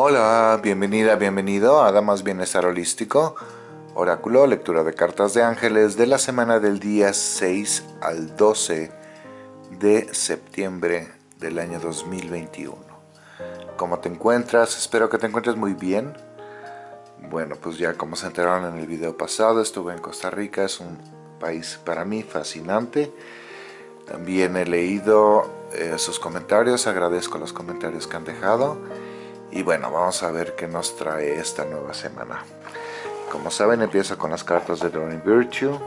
Hola, bienvenida, bienvenido a Damas Bienestar Holístico, Oráculo, lectura de cartas de ángeles de la semana del día 6 al 12 de septiembre del año 2021. ¿Cómo te encuentras? Espero que te encuentres muy bien. Bueno, pues ya como se enteraron en el video pasado, estuve en Costa Rica, es un país para mí fascinante. También he leído eh, sus comentarios, agradezco los comentarios que han dejado y bueno, vamos a ver qué nos trae esta nueva semana. Como saben, empiezo con las cartas de Doreen Virtue.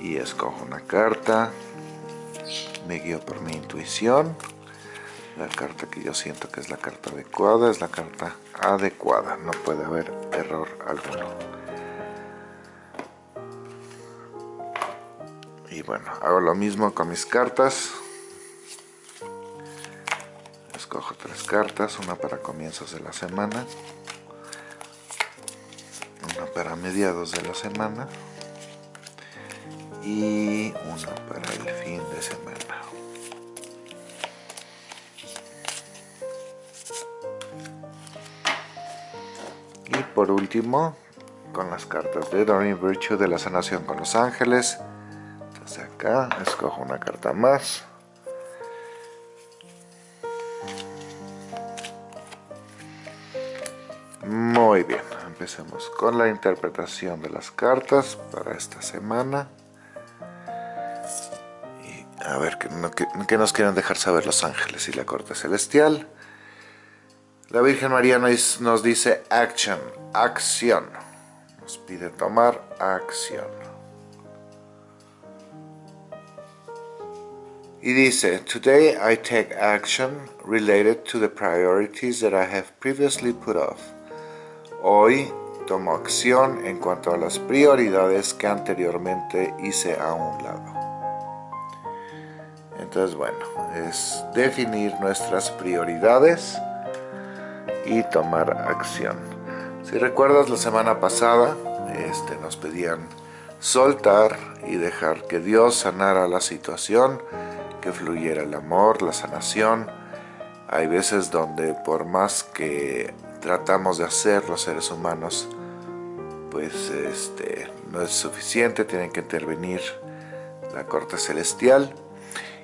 Y escojo una carta. Me guío por mi intuición. La carta que yo siento que es la carta adecuada es la carta adecuada. No puede haber error alguno. Y bueno, hago lo mismo con mis cartas escojo tres cartas, una para comienzos de la semana, una para mediados de la semana y una para el fin de semana. Y por último, con las cartas de Doreen Virtue de la sanación con los ángeles. Entonces acá escojo una carta más. Muy bien, empecemos con la interpretación de las cartas para esta semana. A ver qué, nos quieren dejar saber los ángeles y la corte celestial. La Virgen María nos, nos dice action, acción. Nos pide tomar acción. Y dice, Today I take action related to the priorities that I have previously put off. Hoy tomo acción en cuanto a las prioridades que anteriormente hice a un lado. Entonces, bueno, es definir nuestras prioridades y tomar acción. Si recuerdas la semana pasada, este, nos pedían soltar y dejar que Dios sanara la situación, que fluyera el amor, la sanación. Hay veces donde por más que tratamos de hacer los seres humanos, pues este, no es suficiente, tienen que intervenir la corte celestial.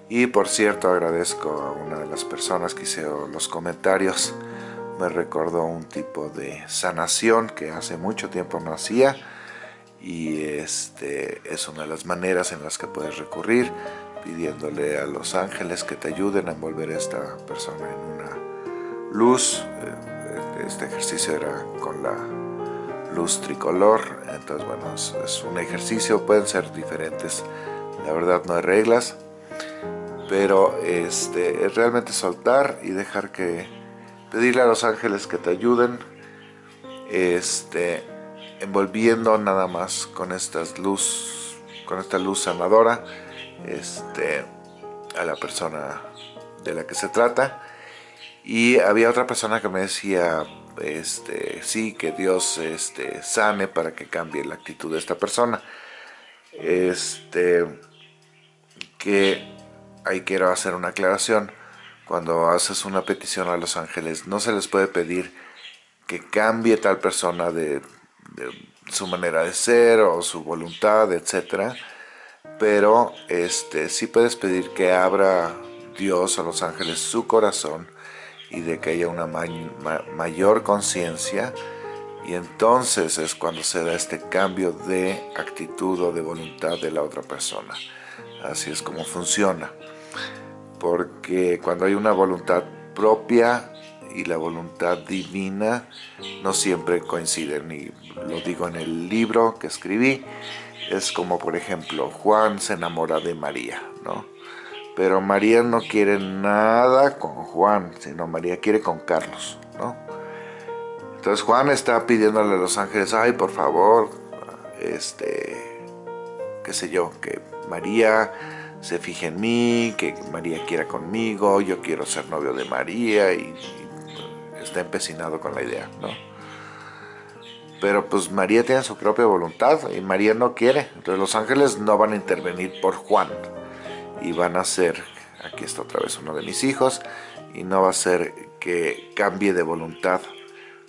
Y por cierto, agradezco a una de las personas que hizo los comentarios, me recordó un tipo de sanación que hace mucho tiempo no hacía y este es una de las maneras en las que puedes recurrir pidiéndole a los ángeles que te ayuden a envolver a esta persona en una luz eh, este ejercicio era con la luz tricolor, entonces bueno, es, un ejercicio, pueden ser diferentes, la verdad no hay reglas, pero este, es realmente soltar y dejar que, pedirle a los ángeles que te ayuden, este, envolviendo nada más con estas luz, con esta luz sanadora, este, a la persona de la que se trata, y había otra persona que me decía, este, sí, que Dios este, sane para que cambie la actitud de esta persona. Este, que ahí quiero hacer una aclaración. Cuando haces una petición a los ángeles, no se les puede pedir que cambie tal persona de, su manera de ser o su voluntad, etc. Pero este, sí puedes pedir que abra Dios a los ángeles su corazón y de que haya una mayor conciencia y entonces es cuando se da este cambio de actitud o de voluntad de la otra persona. Así es como funciona. Porque cuando hay una voluntad propia y la voluntad divina no siempre coinciden y lo digo en el libro que escribí es como por ejemplo Juan se enamora de María ¿no? Pero María no quiere nada con Juan, sino María quiere con Carlos, ¿no? Entonces Juan está pidiéndole a los ángeles, ay, por favor, este, qué sé yo, que María se fije en mí, que María quiera conmigo, yo quiero ser novio de María y, y está empecinado con la idea, ¿no? Pero pues María tiene su propia voluntad y María no quiere, entonces los ángeles no van a intervenir por Juan, y van a ser, aquí está otra vez uno de mis hijos, y no va a ser que cambie de voluntad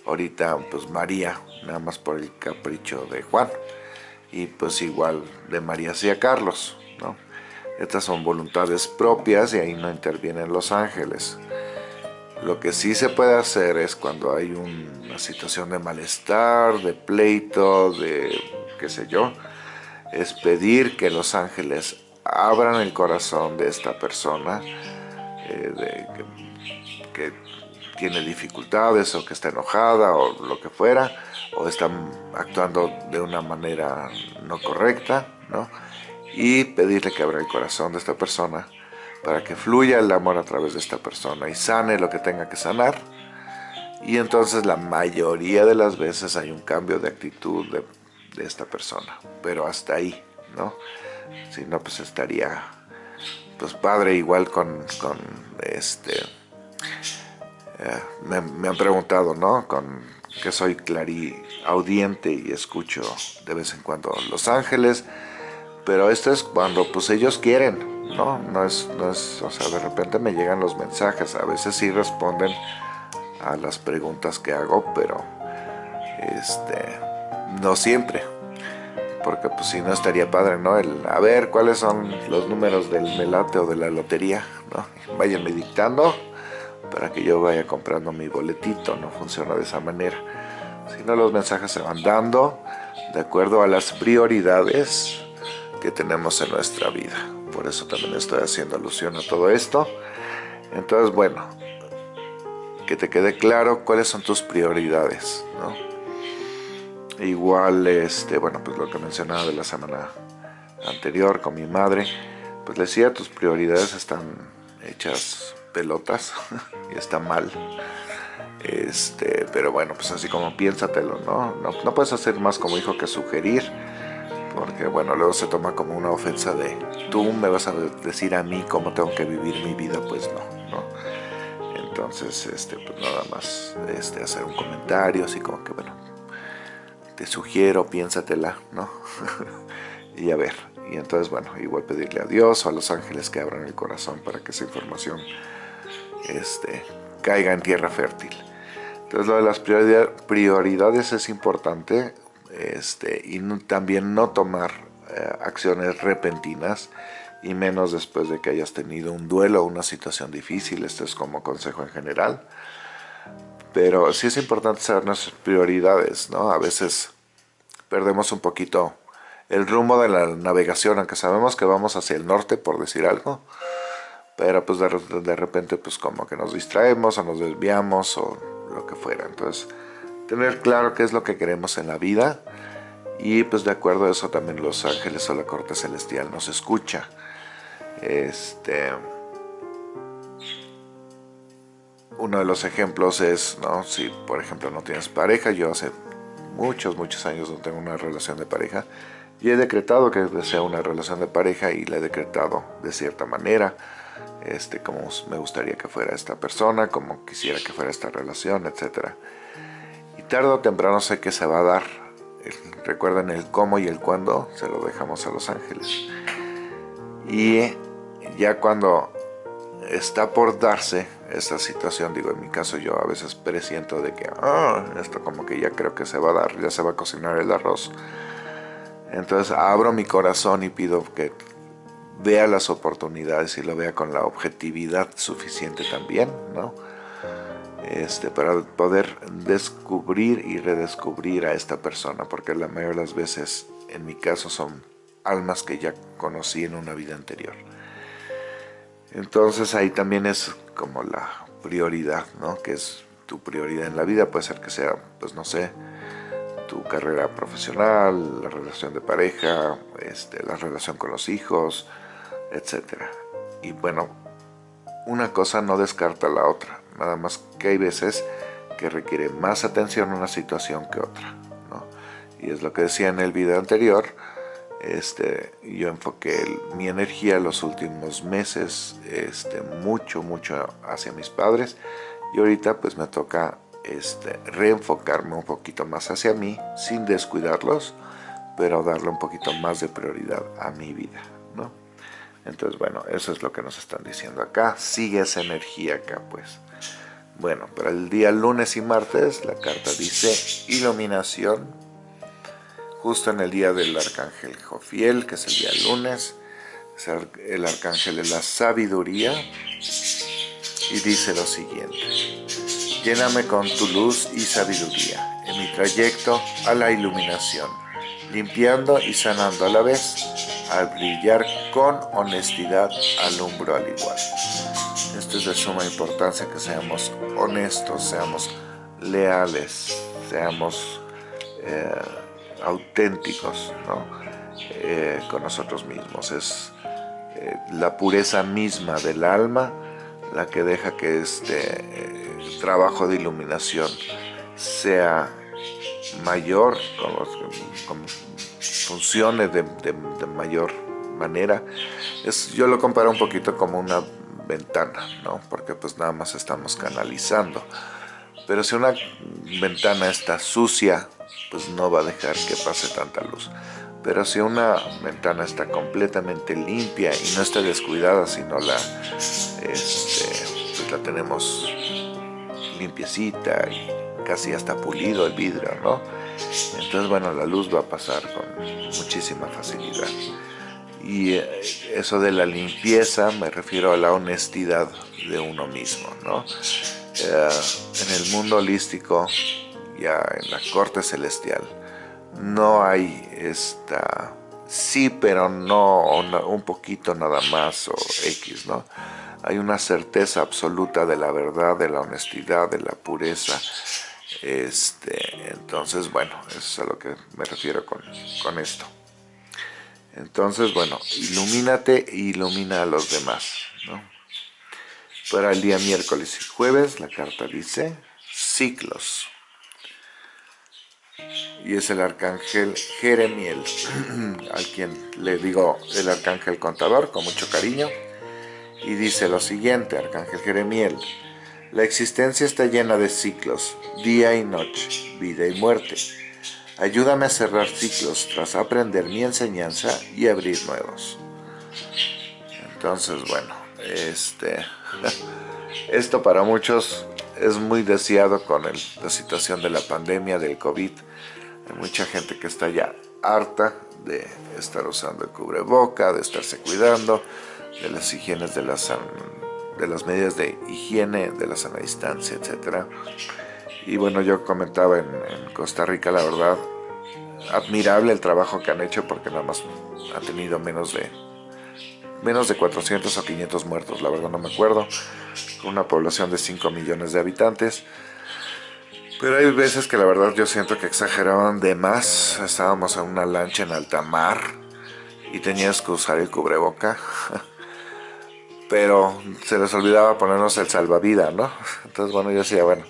ahorita pues María, nada más por el capricho de Juan, y pues igual de María hacia Carlos, ¿no? Estas son voluntades propias y ahí no intervienen los ángeles. Lo que sí se puede hacer es cuando hay una situación de malestar, de pleito, de qué sé yo, es pedir que los ángeles abran el corazón de esta persona eh, que, tiene dificultades o que está enojada o lo que fuera, o están actuando de una manera no correcta, ¿no? Y pedirle que abra el corazón de esta persona para que fluya el amor a través de esta persona y sane lo que tenga que sanar. Y entonces la mayoría de las veces hay un cambio de actitud de, de esta persona, pero hasta ahí, ¿no? Si no, pues estaría, pues padre igual con, con este, eh, me, han preguntado, ¿no? Con que soy audiente y escucho de vez en cuando Los Ángeles, pero esto es cuando pues ellos quieren, ¿no? No es, no es, o sea, de repente me llegan los mensajes, a veces sí responden a las preguntas que hago, pero este, no siempre, porque pues si no estaría padre, ¿no? El, a ver cuáles son los números del melate o de la lotería, ¿no? Váyanme dictando para que yo vaya comprando mi boletito, no funciona de esa manera. Sino los mensajes se van dando de acuerdo a las prioridades que tenemos en nuestra vida. Por eso también estoy haciendo alusión a todo esto. Entonces, bueno, que te quede claro cuáles son tus prioridades, Igual, este, bueno, pues lo que mencionaba de la semana anterior con mi madre, pues le decía, tus prioridades están hechas pelotas y está mal. Este, pero bueno, pues así como piénsatelo, ¿no? ¿no? No puedes hacer más como hijo que sugerir, porque bueno, luego se toma como una ofensa de tú me vas a decir a mí cómo tengo que vivir mi vida, pues no, ¿no? Entonces, este, pues nada más este, hacer un comentario, así como que bueno, te sugiero, piénsatela, ¿no? y a ver, y entonces bueno, igual pedirle a Dios o a los ángeles que abran el corazón para que esa información este, caiga en tierra fértil. Entonces lo de las prioridades es importante este, y también no tomar eh, acciones repentinas y menos después de que hayas tenido un duelo o una situación difícil, esto es como consejo en general. Pero sí es importante saber nuestras prioridades, ¿no? A veces perdemos un poquito el rumbo de la navegación, aunque sabemos que vamos hacia el norte, por decir algo, pero pues de, repente pues como que nos distraemos o nos desviamos o lo que fuera. Entonces, tener claro qué es lo que queremos en la vida y pues de acuerdo a eso también los ángeles o la corte celestial nos escucha. Este, uno de los ejemplos es, ¿no? si por ejemplo no tienes pareja, yo hace muchos, muchos años no tengo una relación de pareja y he decretado que desea una relación de pareja y la he decretado de cierta manera este, como me gustaría que fuera esta persona, como quisiera que fuera esta relación, etc. Y tarde o temprano sé que se va a dar. Recuerden el cómo y el cuándo, se lo dejamos a los ángeles. Y ya cuando está por darse esta situación, digo, en mi caso yo a veces presiento de que, ah, esto como que ya creo que se va a dar, ya se va a cocinar el arroz. Entonces abro mi corazón y pido que vea las oportunidades y lo vea con la objetividad suficiente también, ¿no? Este, para poder descubrir y redescubrir a esta persona, porque la mayoría de las veces, en mi caso, son almas que ya conocí en una vida anterior. Entonces ahí también es como la prioridad, ¿no? Que es tu prioridad en la vida, puede ser que sea, pues no sé, tu carrera profesional, la relación de pareja, este, la relación con los hijos, etcétera. Y bueno, una cosa no descarta la otra, nada más que hay veces que requiere más atención una situación que otra. ¿no? Y es lo que decía en el video anterior, este, yo enfoqué mi energía los últimos meses este, mucho, mucho hacia mis padres y ahorita pues me toca este, reenfocarme un poquito más hacia mí sin descuidarlos, pero darle un poquito más de prioridad a mi vida. ¿no? Entonces, bueno, eso es lo que nos están diciendo acá. Sigue esa energía acá, pues. Bueno, para el día lunes y martes la carta dice iluminación, justo en el día del arcángel Jofiel, que es el día lunes, el arcángel de la sabiduría, y dice lo siguiente, lléname con tu luz y sabiduría en mi trayecto a la iluminación, limpiando y sanando a la vez, al brillar con honestidad alumbro al igual. Esto es de suma importancia que seamos honestos, seamos leales, seamos eh, auténticos eh, con nosotros mismos. Es eh, la pureza misma del alma la que deja que este trabajo de iluminación sea mayor, funcione de, mayor manera. Es, yo lo comparo un poquito como una ventana, ¿no? Porque pues nada más estamos canalizando. Pero si una ventana está sucia, pues no va a dejar que pase tanta luz. Pero si una ventana está completamente limpia y no está descuidada, sino la, este, pues la tenemos limpiecita y casi hasta pulido el vidrio, ¿no? Entonces, bueno, la luz va a pasar con muchísima facilidad. Y eh, eso de la limpieza me refiero a la honestidad de uno mismo, ¿no? Eh, en el mundo holístico, ya en la corte celestial, no hay esta, sí, pero no, un poquito nada más o X, ¿no? Hay una certeza absoluta de la verdad, de la honestidad, de la pureza. Este, entonces, bueno, eso es a lo que me refiero con, con esto. Entonces, bueno, ilumínate e ilumina a los demás. ¿no? Para el día miércoles y jueves, la carta dice ciclos. Y es el arcángel Jeremiel, al quien le digo el arcángel contador con mucho cariño. Y dice lo siguiente, arcángel Jeremiel, la existencia está llena de ciclos, día y noche, vida y muerte Ayúdame a cerrar ciclos tras aprender mi enseñanza y abrir nuevos. Entonces, bueno, este, esto para muchos es muy deseado con la situación de la pandemia del COVID. Hay mucha gente que está ya harta de estar usando el cubreboca, de estarse cuidando, de las higienes de las, de las medidas de higiene, de la sana distancia, etcétera. Y bueno, yo comentaba en, Costa Rica, la verdad, admirable el trabajo que han hecho porque nada más han tenido menos de menos de 400 o 500 muertos, la verdad no me acuerdo, con una población de 5 millones de habitantes. Pero hay veces que la verdad yo siento que exageraban de más. Estábamos en una lancha en alta mar y tenías que usar el cubreboca. Pero se les olvidaba ponernos el salvavidas, ¿no? Entonces, bueno, yo decía, bueno,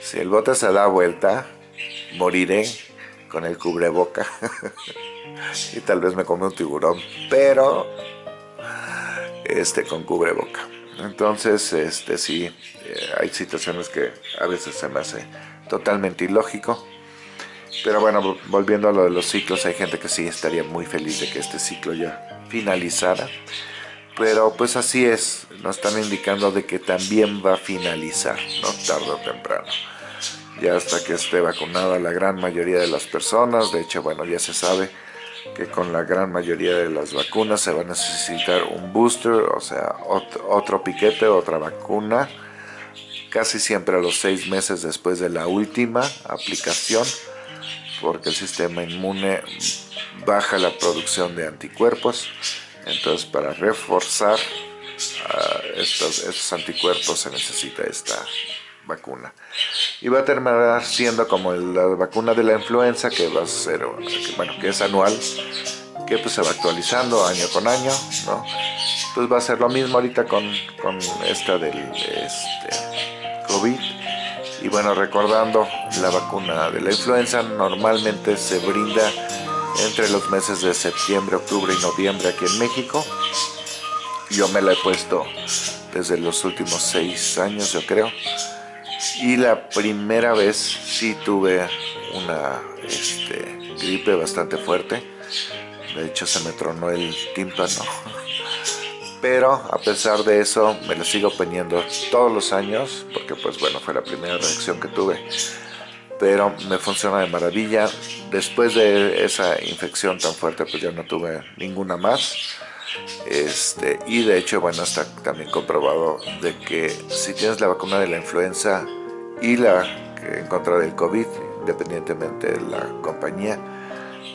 si el bote se da vuelta, moriré con el cubreboca. y tal vez me come un tiburón, pero este con cubreboca. Entonces, este sí, eh, hay situaciones que a veces se me hace totalmente ilógico. Pero bueno, volviendo a lo de los ciclos, hay gente que sí estaría muy feliz de que este ciclo ya finalizara. Pero pues así es, nos están indicando de que también va a finalizar, no tarde o temprano ya hasta que esté vacunada la gran mayoría de las personas. De hecho, bueno, ya se sabe que con la gran mayoría de las vacunas se va a necesitar un booster, o sea, otro piquete, otra vacuna, casi siempre a los seis meses después de la última aplicación, porque el sistema inmune baja la producción de anticuerpos. Entonces, para reforzar ah, estos, estos anticuerpos se necesita esta vacuna. Y va a terminar siendo como la vacuna de la influenza, que va a ser, bueno, que es anual, que pues se va actualizando año con año, ¿no? Pues va a ser lo mismo ahorita con, con esta del este, COVID. Y bueno, recordando, la vacuna de la influenza normalmente se brinda entre los meses de septiembre, octubre y noviembre aquí en México. Yo me la he puesto desde los últimos seis años, yo creo. Y la primera vez sí tuve una este, gripe bastante fuerte. De hecho se me tronó el tímpano. pero a pesar de eso me lo sigo poniendo todos los años, porque pues bueno, fue la primera reacción que tuve, pero me funciona de maravilla. Después de esa infección tan fuerte, pues ya no tuve ninguna más. Este, y de hecho, bueno, está también comprobado de que si tienes la vacuna de la influenza y la en contra del COVID, independientemente de la compañía,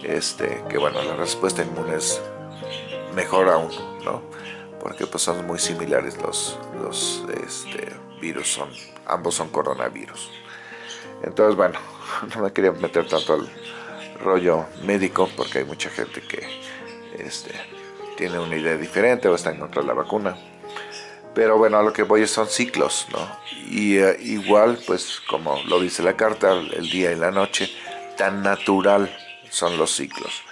este, que bueno, la respuesta inmune es mejor aún, ¿no? Porque pues son muy similares los, los este, virus, son, ambos son coronavirus. Entonces, bueno, no me quería meter tanto al rollo médico porque hay mucha gente que este, tiene una idea diferente o está en contra de la vacuna. Pero bueno, a lo que voy son ciclos, ¿no? Y eh, igual, pues como lo dice la carta, el día y la noche, tan natural son los ciclos.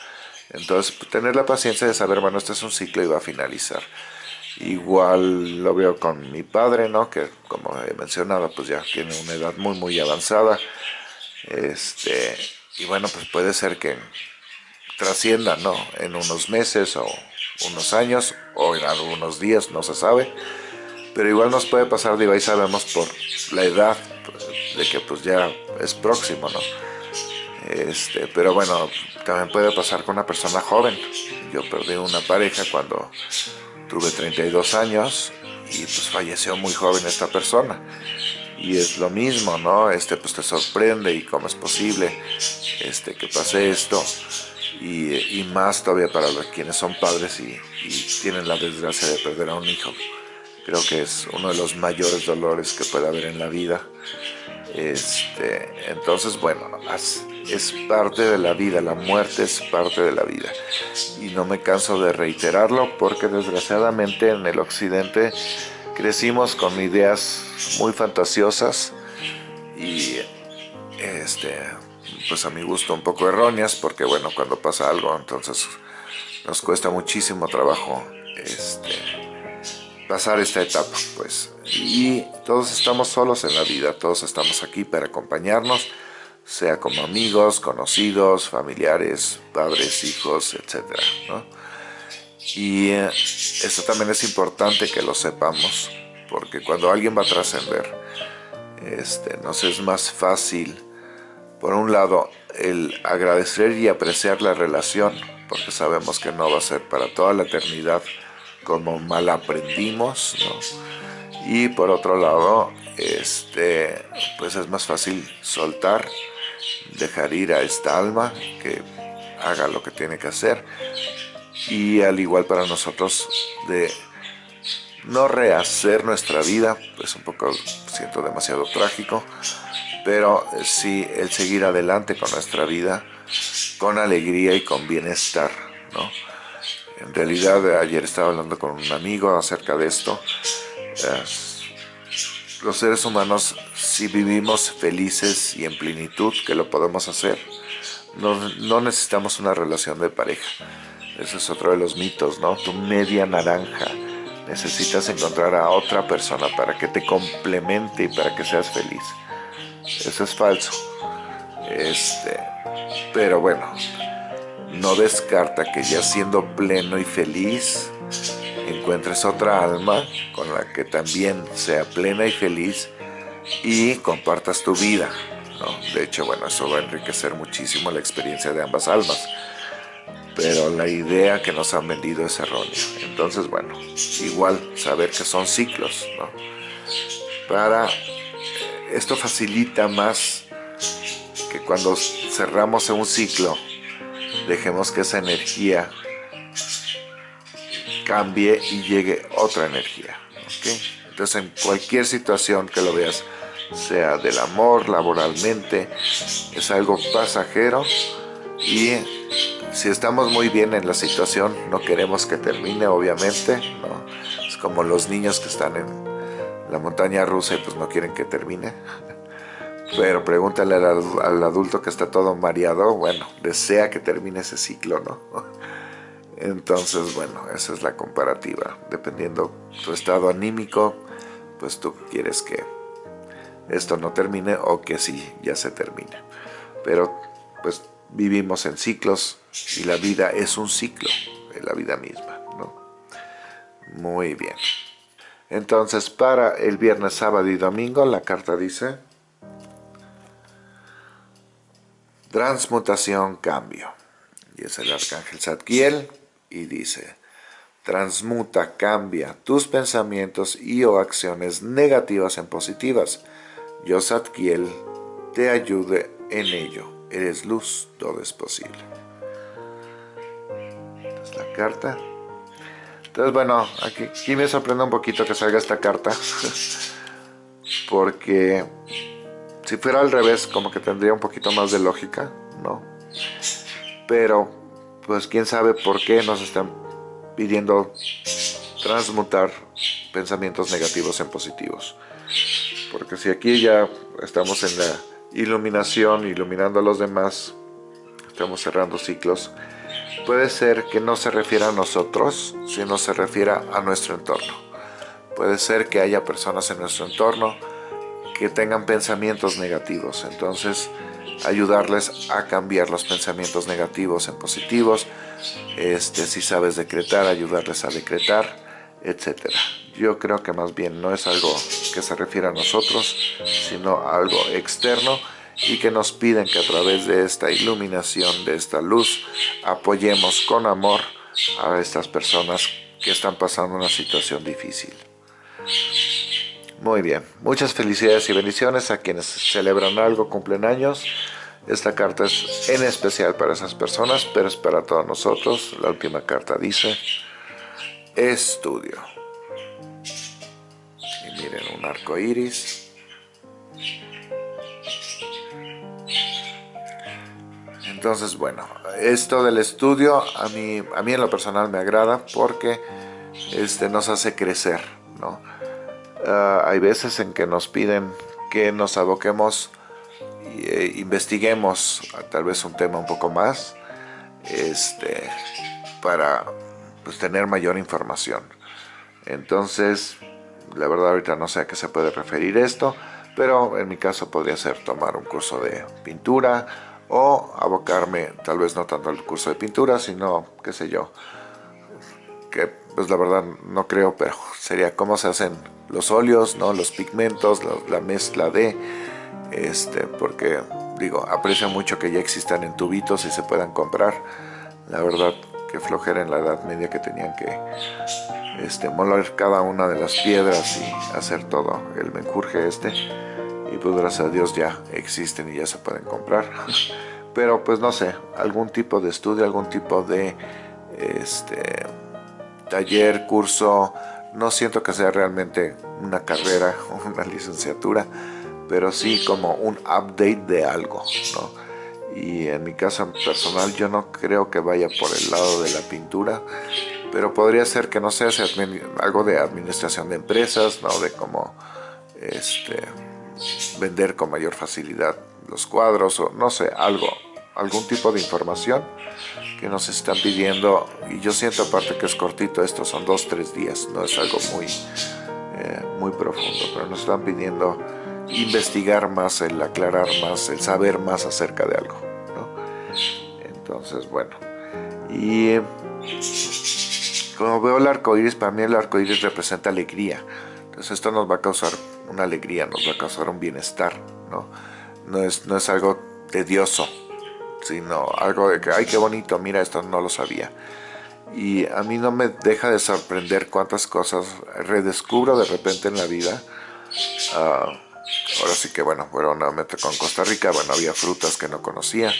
Entonces, pues, tener la paciencia de saber, bueno, este es un ciclo y va a finalizar. Igual lo veo con mi padre, ¿no? Que como he mencionado, pues ya tiene una edad muy, muy avanzada. Este, y bueno, pues puede ser que trascienda, ¿no? En unos meses o unos años o en algunos días, no se sabe. Pero igual nos puede pasar, digo, ahí sabemos por la edad de que pues ya es próximo, ¿no? Este, pero bueno, también puede pasar con una persona joven. Yo perdí una pareja cuando tuve 32 años y pues falleció muy joven esta persona. Y es lo mismo, ¿no? Este, pues te sorprende y cómo es posible este, que pase esto. Y, más todavía para los, quienes son padres y, tienen la desgracia de perder a un hijo. Creo que es uno de los mayores dolores que puede haber en la vida. Este, entonces, bueno, es parte de la vida, la muerte es parte de la vida. Y no me canso de reiterarlo porque desgraciadamente en el occidente crecimos con ideas muy fantasiosas y este, pues a mi gusto un poco erróneas porque bueno, cuando pasa algo entonces nos cuesta muchísimo trabajo este, pasar esta etapa pues y todos estamos solos en la vida, todos estamos aquí para acompañarnos sea como amigos, conocidos, familiares, padres, hijos, etc. Y eh, esto también es importante que lo sepamos, porque cuando alguien va a trascender, este, nos es más fácil, por un lado, el agradecer y apreciar la relación, porque sabemos que no va a ser para toda la eternidad como mal aprendimos, y por otro lado, este, pues es más fácil soltar dejar ir a esta alma que haga lo que tiene que hacer. Y al igual para nosotros de no rehacer nuestra vida, pues un poco siento demasiado trágico, pero sí el seguir adelante con nuestra vida con alegría y con bienestar, ¿no? En realidad ayer estaba hablando con un amigo acerca de esto, los seres humanos, si vivimos felices y en plenitud, que lo podemos hacer, no, necesitamos una relación de pareja. Ese es otro de los mitos, ¿no? Tu media naranja. Necesitas encontrar a otra persona para que te complemente y para que seas feliz. Eso es falso. Este, pero bueno, no descarta que ya siendo pleno y feliz, encuentres otra alma con la que también sea plena y feliz y compartas tu vida. De hecho, bueno, eso va a enriquecer muchísimo la experiencia de ambas almas. Pero la idea que nos han vendido es errónea. Entonces, bueno, igual saber que son ciclos, Para esto facilita más que cuando cerramos un ciclo, dejemos que esa energía cambie y llegue otra energía. Entonces en cualquier situación que lo veas, sea del amor, laboralmente, es algo pasajero y si estamos muy bien en la situación, no queremos que termine, obviamente, Es como los niños que están en la montaña rusa y pues no quieren que termine. Pero pregúntale al, adulto que está todo mareado, bueno, desea que termine ese ciclo, ¿no? Entonces, bueno, esa es la comparativa. Dependiendo tu estado anímico, pues tú quieres que esto no termine o que sí, ya se termine. Pero, pues vivimos en ciclos y la vida es un ciclo, en la vida misma, ¿no? Muy bien. Entonces, para el viernes, sábado y domingo, la carta dice... Transmutación, cambio. Y es el arcángel Zadkiel y dice... Transmuta, cambia tus pensamientos y o acciones negativas en positivas. Yo, Zadkiel, te ayude en ello. Eres luz, todo es posible. Esta es la carta. Entonces, bueno, aquí, me sorprende un poquito que salga esta carta. porque si fuera al revés, como que tendría un poquito más de lógica, ¿no? Pero, pues quién sabe por qué nos están pidiendo transmutar pensamientos negativos en positivos. Porque si aquí ya estamos en la iluminación, iluminando a los demás, estamos cerrando ciclos, puede ser que no se refiera a nosotros, sino se refiera a nuestro entorno. Puede ser que haya personas en nuestro entorno que tengan pensamientos negativos, entonces ayudarles a cambiar los pensamientos negativos en positivos, este, si sabes decretar, ayudarles a decretar, etc. Yo creo que más bien no es algo que se refiere a nosotros, sino algo externo y que nos piden que a través de esta iluminación, de esta luz, apoyemos con amor a estas personas que están pasando una situación difícil. Muy bien, muchas felicidades y bendiciones a quienes celebran algo, cumplen años. Esta carta es en especial para esas personas, pero es para todos nosotros. La última carta dice, estudio. Y miren, un arco iris. Entonces, bueno, esto del estudio a mí, a mí en lo personal me agrada porque este, nos hace crecer, ¿no? Ah, hay veces en que nos piden que nos aboquemos e investiguemos tal vez un tema un poco más este, para pues, tener mayor información. Entonces, la verdad ahorita no sé a qué se puede referir esto, pero en mi caso podría ser tomar un curso de pintura, o abocarme tal vez no tanto al curso de pintura, sino, qué sé yo, que pues la verdad no creo, pero sería cómo se hacen los óleos, ¿no? los pigmentos, la, mezcla de, este, porque digo, aprecio mucho que ya existan en tubitos y se puedan comprar, la verdad que flojera en la edad media que tenían que este, moler cada una de las piedras y hacer todo el menjurje este pues gracias a Dios ya existen y ya se pueden comprar pero pues no sé algún tipo de estudio algún tipo de este taller curso no siento que sea realmente una carrera o una licenciatura pero sí como un update de algo ¿no? y en mi caso personal yo no creo que vaya por el lado de la pintura pero podría ser que no sea algo de administración de empresas no de cómo este vender con mayor facilidad los cuadros o no sé, algo, algún tipo de información que nos están pidiendo. Y yo siento aparte que es cortito esto, son dos, tres días, no es algo muy, eh, muy profundo, pero nos están pidiendo investigar más, el aclarar más, el saber más acerca de algo, Entonces, bueno, y como veo el arco iris, para mí el arco iris representa alegría, entonces esto nos va a causar una alegría, nos va a causar un bienestar, ¿no? No es, no es algo tedioso, sino algo de que, ay, qué bonito, mira, esto no lo sabía. Y a mí no me deja de sorprender cuántas cosas redescubro de repente en la vida. Ah, ahora sí que, bueno, bueno, nuevamente con Costa Rica, bueno, había frutas que no conocía,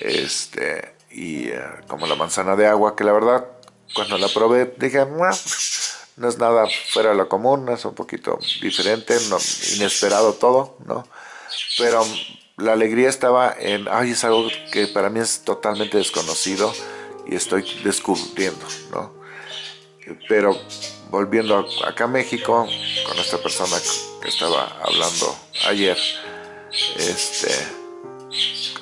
este, y eh, como la manzana de agua, que la verdad, cuando la probé, dije, no es nada fuera de lo común, es un poquito diferente, inesperado todo, ¿no? Pero la alegría estaba en, ay, es algo que para mí es totalmente desconocido y estoy descubriendo, ¿no? Pero volviendo acá a México, con esta persona que estaba hablando ayer, este,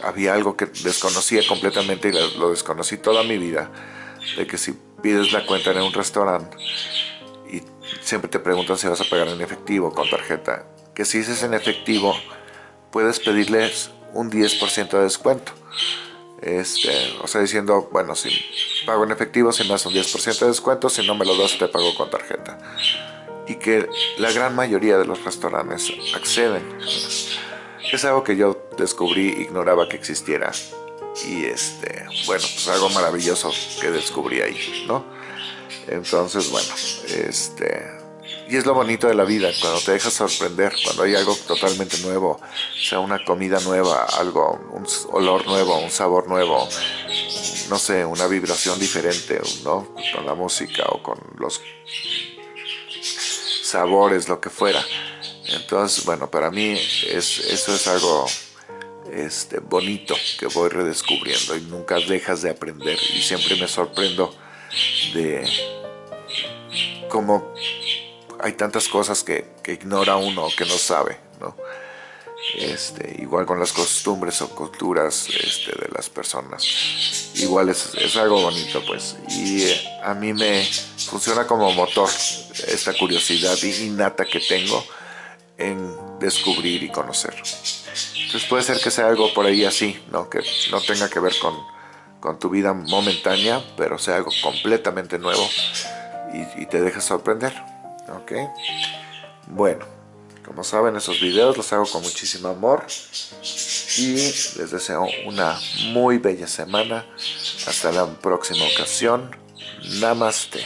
había algo que desconocía completamente y lo desconocí toda mi vida, de que si pides la cuenta en un restaurante siempre te preguntan si vas a pagar en efectivo con tarjeta, que si dices en efectivo, puedes pedirles un 10% de descuento. Este, o sea, diciendo, bueno, si pago en efectivo, si me das un 10% de descuento, si no me lo das, te pago con tarjeta. Y que la gran mayoría de los restaurantes acceden. Es algo que yo descubrí, ignoraba que existiera. Y este, bueno, pues algo maravilloso que descubrí ahí, ¿no? Entonces, bueno, este, y es lo bonito de la vida, cuando te dejas sorprender, cuando hay algo totalmente nuevo, sea una comida nueva, algo, un olor nuevo, un sabor nuevo, no sé, una vibración diferente, ¿no? Con la música o con los sabores, lo que fuera. Entonces, bueno, para mí es, eso es algo este, bonito que voy redescubriendo y nunca dejas de aprender y siempre me sorprendo de cómo hay tantas cosas que, ignora uno que no sabe, ¿no? Este, igual con las costumbres o culturas este, de las personas. Igual es, algo bonito, pues. Y eh, a mí me funciona como motor esta curiosidad innata que tengo en descubrir y conocer. Entonces puede ser que sea algo por ahí así, ¿no? Que no tenga que ver con, con tu vida momentánea, pero sea algo completamente nuevo y, te deja sorprender ok bueno como saben esos videos los hago con muchísimo amor y les deseo una muy bella semana. Hasta la próxima ocasión. Namaste